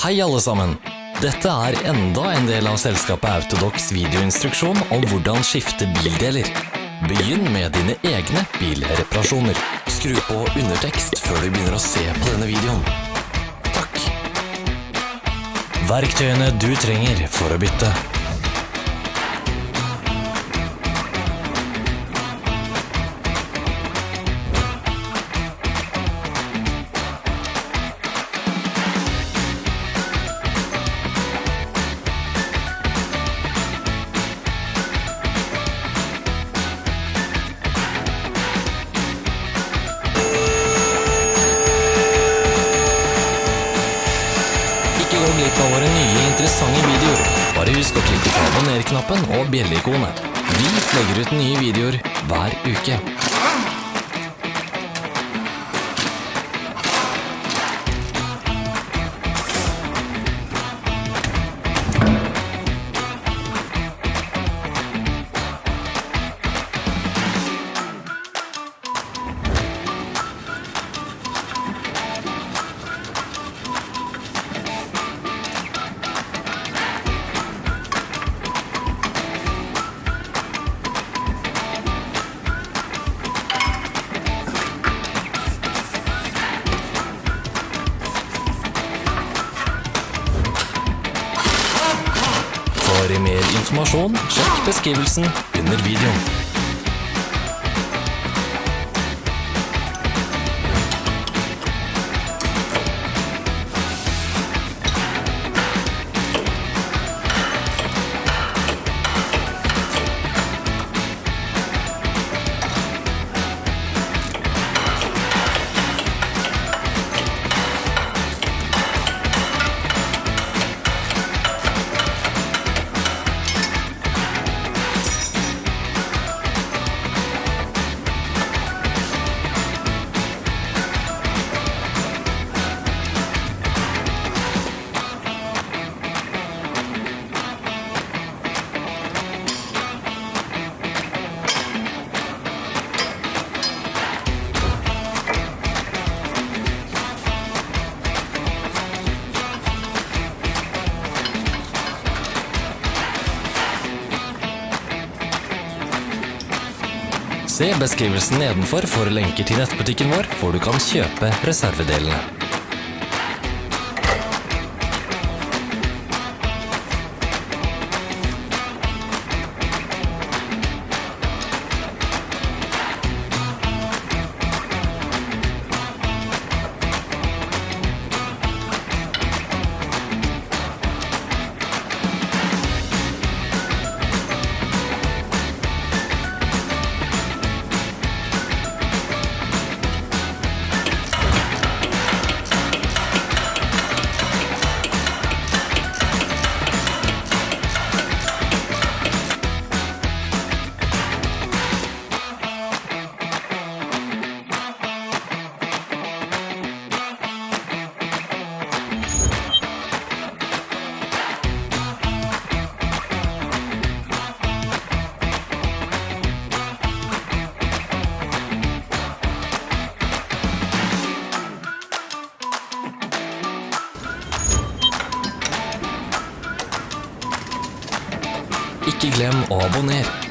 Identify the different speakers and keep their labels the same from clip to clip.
Speaker 1: Hei alle sammen! Dette er enda en del av selskapet Autodox videoinstruksjon om hvordan skifte bildeler. Begynn med dine egne bilreparasjoner. Skru på undertekst før du begynner å se på denne videoen. Takk. Verktøyene du trenger for å bytte. Nye interessante videoer. Bare husk å klikke på abonner-knappen og bjelleikonet. Vi legger ut nye videoer hver uke. For mer informasjon, sjekk beskrivelsen under videoen. Se beskrivelsen nedenfor for lenker til nettbutikken vår, hvor du kan kjøpe reservedelene. Ikke glem å abonnere.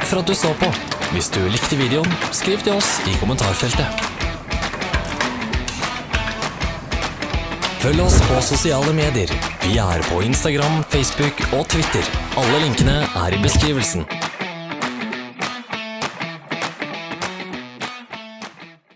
Speaker 1: Takk for at du så på. Hvis du likte videoen, skriv til oss i kommentarfeltet. Følg oss på sosiale medier. Vi er på Instagram, Facebook og Twitter. Alle linkene er i beskrivelsen.